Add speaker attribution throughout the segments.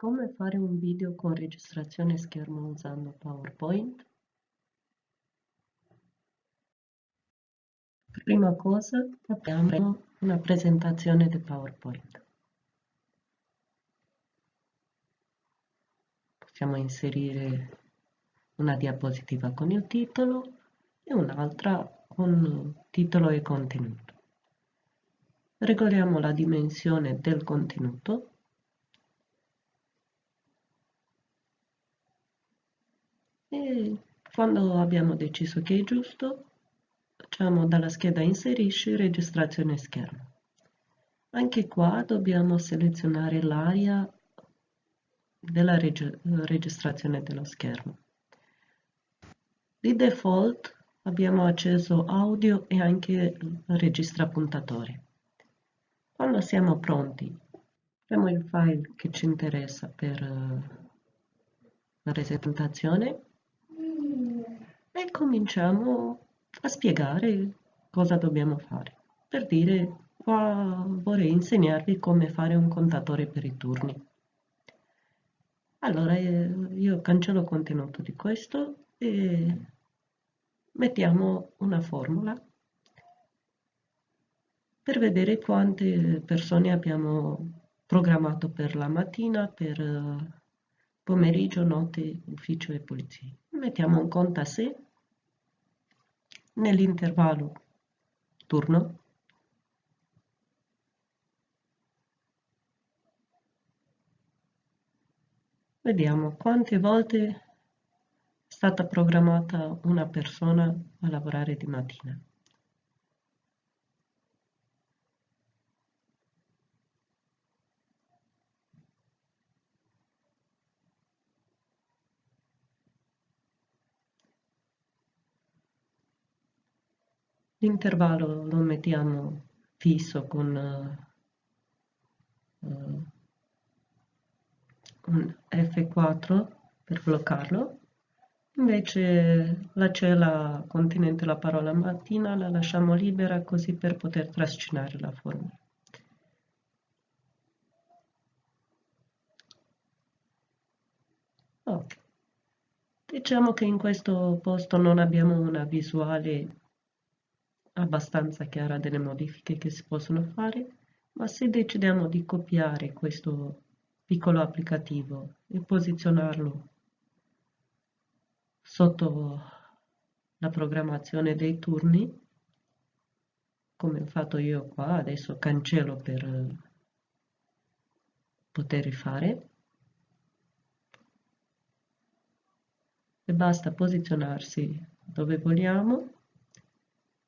Speaker 1: Come fare un video con registrazione schermo usando PowerPoint? Prima cosa apriamo una presentazione di PowerPoint. Possiamo inserire una diapositiva con il titolo e un'altra con titolo e contenuto. Regoliamo la dimensione del contenuto quando abbiamo deciso che è giusto facciamo dalla scheda inserisci registrazione schermo. Anche qua dobbiamo selezionare l'area della reg registrazione dello schermo. Di default abbiamo acceso audio e anche registra puntatore. Quando siamo pronti apriamo il file che ci interessa per la presentazione cominciamo a spiegare cosa dobbiamo fare. Per dire, qua vorrei insegnarvi come fare un contatore per i turni. Allora eh, io cancello il contenuto di questo e mettiamo una formula per vedere quante persone abbiamo programmato per la mattina, per eh, pomeriggio, notte, ufficio e polizia. Mettiamo un conto a sé nell'intervallo turno vediamo quante volte è stata programmata una persona a lavorare di mattina. L'intervallo lo mettiamo fisso con uh, un F4 per bloccarlo. Invece la cella contenente la parola mattina la lasciamo libera così per poter trascinare la formula. Ok. Diciamo che in questo posto non abbiamo una visuale abbastanza chiara delle modifiche che si possono fare, ma se decidiamo di copiare questo piccolo applicativo e posizionarlo sotto la programmazione dei turni, come ho fatto io qua, adesso cancello per poter rifare, e basta posizionarsi dove vogliamo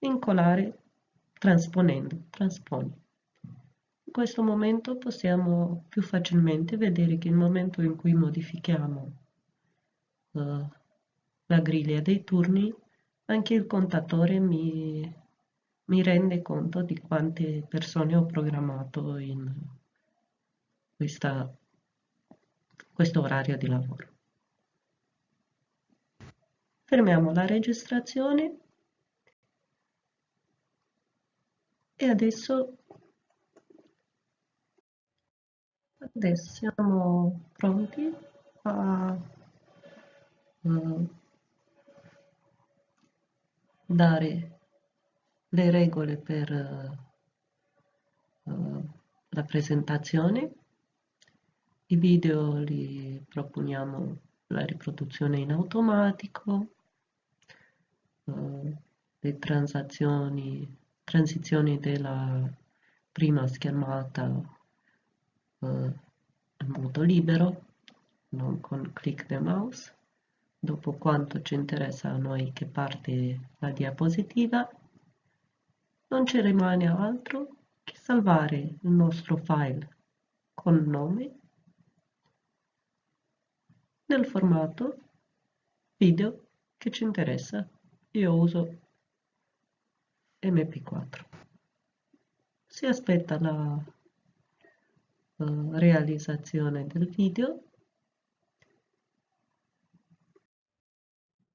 Speaker 1: incolare trasponendo, transponi. In questo momento possiamo più facilmente vedere che nel momento in cui modifichiamo uh, la griglia dei turni, anche il contatore mi, mi rende conto di quante persone ho programmato in questa, questo orario di lavoro. Fermiamo la registrazione e adesso adesso siamo pronti a uh, dare le regole per uh, la presentazione. I video li proponiamo la riproduzione in automatico uh, le transazioni transizioni della prima schermata eh, in modo libero, non con click del mouse, dopo quanto ci interessa a noi che parte la diapositiva, non ci rimane altro che salvare il nostro file con nome nel formato video che ci interessa. Io uso mp4 si aspetta la uh, realizzazione del video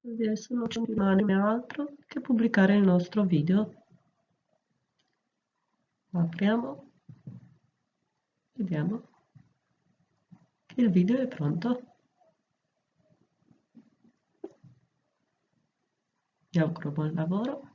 Speaker 1: adesso non ci rimane altro che pubblicare il nostro video apriamo vediamo che Il video è pronto. Vi auguro buon lavoro.